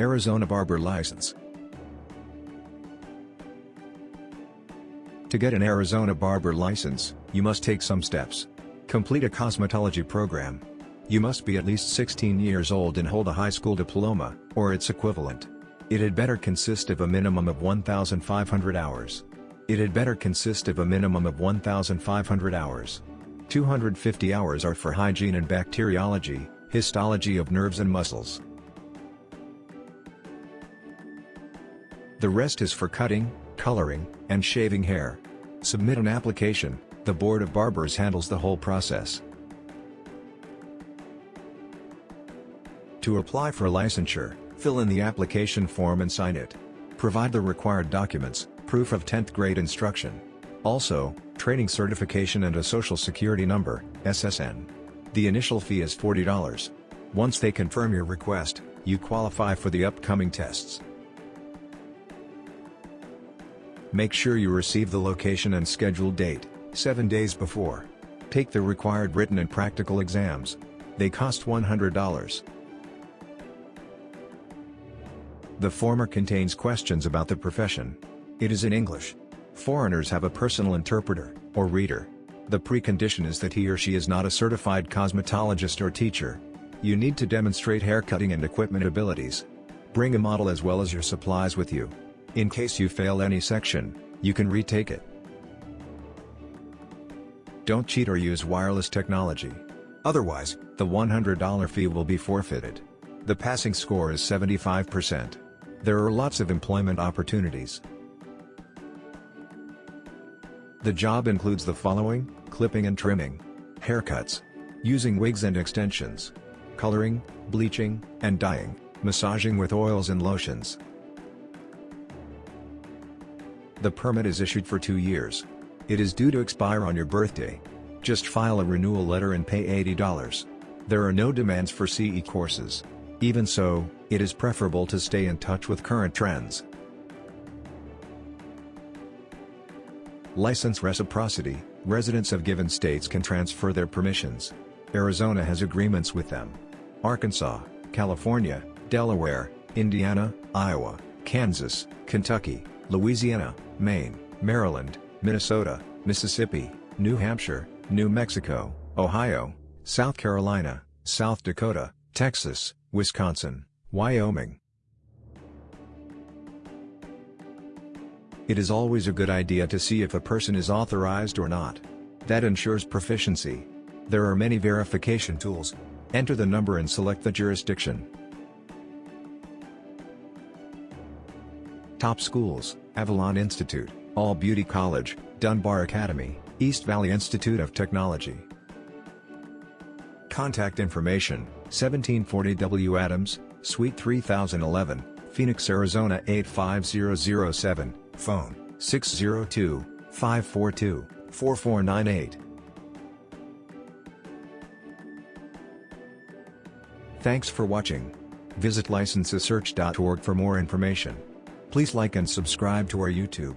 Arizona Barber License To get an Arizona Barber license, you must take some steps. Complete a cosmetology program. You must be at least 16 years old and hold a high school diploma, or its equivalent. It had better consist of a minimum of 1,500 hours. It had better consist of a minimum of 1,500 hours. 250 hours are for hygiene and bacteriology, histology of nerves and muscles. The rest is for cutting, coloring, and shaving hair. Submit an application, the Board of Barbers handles the whole process. To apply for licensure, fill in the application form and sign it. Provide the required documents, proof of 10th grade instruction. Also, training certification and a social security number, SSN. The initial fee is $40. Once they confirm your request, you qualify for the upcoming tests. Make sure you receive the location and scheduled date, 7 days before. Take the required written and practical exams. They cost $100. The former contains questions about the profession. It is in English. Foreigners have a personal interpreter, or reader. The precondition is that he or she is not a certified cosmetologist or teacher. You need to demonstrate haircutting and equipment abilities. Bring a model as well as your supplies with you. In case you fail any section, you can retake it. Don't cheat or use wireless technology. Otherwise, the $100 fee will be forfeited. The passing score is 75%. There are lots of employment opportunities. The job includes the following, clipping and trimming, haircuts, using wigs and extensions, coloring, bleaching, and dyeing, massaging with oils and lotions, the permit is issued for two years. It is due to expire on your birthday. Just file a renewal letter and pay $80. There are no demands for CE courses. Even so, it is preferable to stay in touch with current trends. License reciprocity, residents of given states can transfer their permissions. Arizona has agreements with them. Arkansas, California, Delaware, Indiana, Iowa, Kansas, Kentucky, Louisiana, Maine, Maryland, Minnesota, Mississippi, New Hampshire, New Mexico, Ohio, South Carolina, South Dakota, Texas, Wisconsin, Wyoming. It is always a good idea to see if a person is authorized or not. That ensures proficiency. There are many verification tools. Enter the number and select the jurisdiction. Top schools, Avalon Institute, All Beauty College, Dunbar Academy, East Valley Institute of Technology. Contact information, 1740 W. Adams, Suite 3011, Phoenix, Arizona 85007, phone, 602-542-4498. Thanks for watching. Visit licensesearch.org for more information. Please like and subscribe to our YouTube.